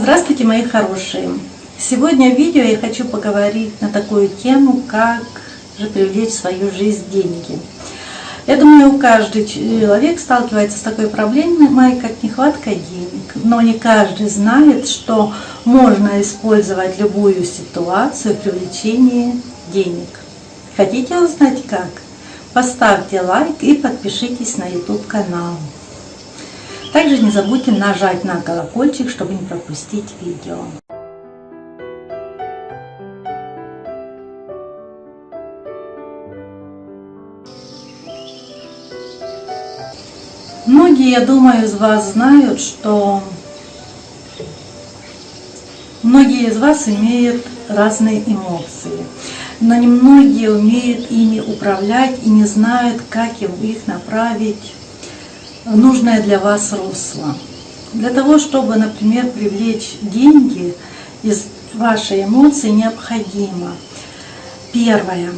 Здравствуйте, мои хорошие! Сегодня в видео я хочу поговорить на такую тему, как же привлечь в свою жизнь деньги. Я думаю, каждый человек сталкивается с такой проблемой, как нехватка денег. Но не каждый знает, что можно использовать любую ситуацию в привлечении денег. Хотите узнать как? Поставьте лайк и подпишитесь на YouTube канал. Также не забудьте нажать на колокольчик, чтобы не пропустить видео. Многие, я думаю, из вас знают, что многие из вас имеют разные эмоции, но немногие умеют ими управлять и не знают, как их направить нужное для вас русло. Для того, чтобы, например, привлечь деньги из вашей эмоции, необходимо. Первое.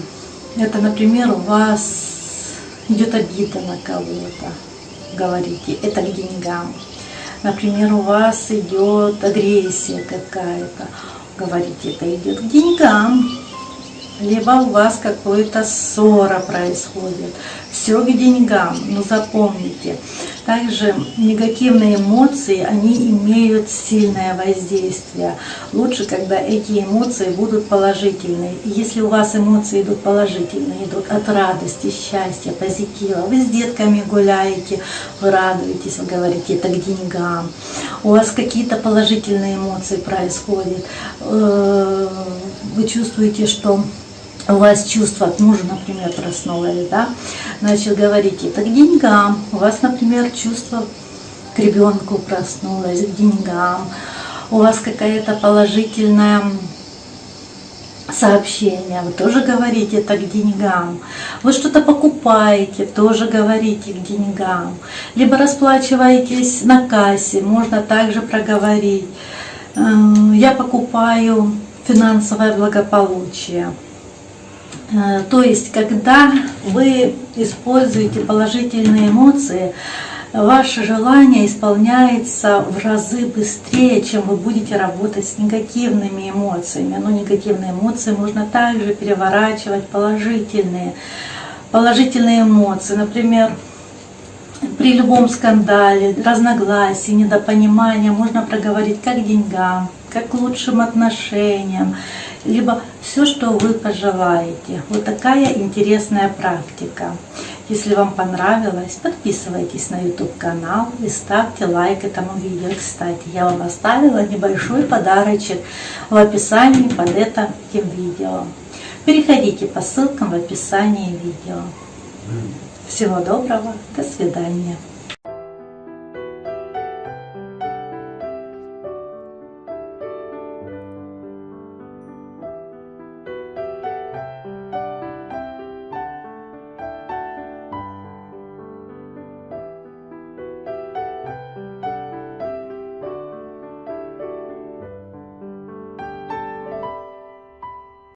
Это, например, у вас идет обида на кого-то. Говорите, это к деньгам. Например, у вас идет агрессия какая-то. Говорите, это идет к деньгам либо у вас какая-то ссора происходит. Все к деньгам, но запомните. Также негативные эмоции, они имеют сильное воздействие. Лучше, когда эти эмоции будут положительные. Если у вас эмоции идут положительные, идут от радости, счастья, позитива, вы с детками гуляете, вы радуетесь, вы говорите, это к деньгам. У вас какие-то положительные эмоции происходят. Э, вы чувствуете, что у вас чувство от мужа, например, проснулось, да, значит, говорите, это к деньгам. У вас, например, чувство к ребенку проснулось, к деньгам. У вас какая-то положительная сообщение, вы тоже говорите это к деньгам. Вы что-то покупаете, тоже говорите к деньгам. Либо расплачиваетесь на кассе, можно также проговорить. Я покупаю финансовое благополучие. Э, то есть, когда вы используете положительные эмоции, ваше желание исполняется в разы быстрее, чем вы будете работать с негативными эмоциями. Но негативные эмоции можно также переворачивать положительные. Положительные эмоции, например, при любом скандале, разногласии, недопонимании можно проговорить как деньгам, как лучшим отношениям, либо все, что вы пожелаете. Вот такая интересная практика. Если вам понравилось, подписывайтесь на YouTube канал и ставьте лайк этому видео. Кстати, я вам оставила небольшой подарочек в описании под этим видео. Переходите по ссылкам в описании видео. Всего доброго, до свидания.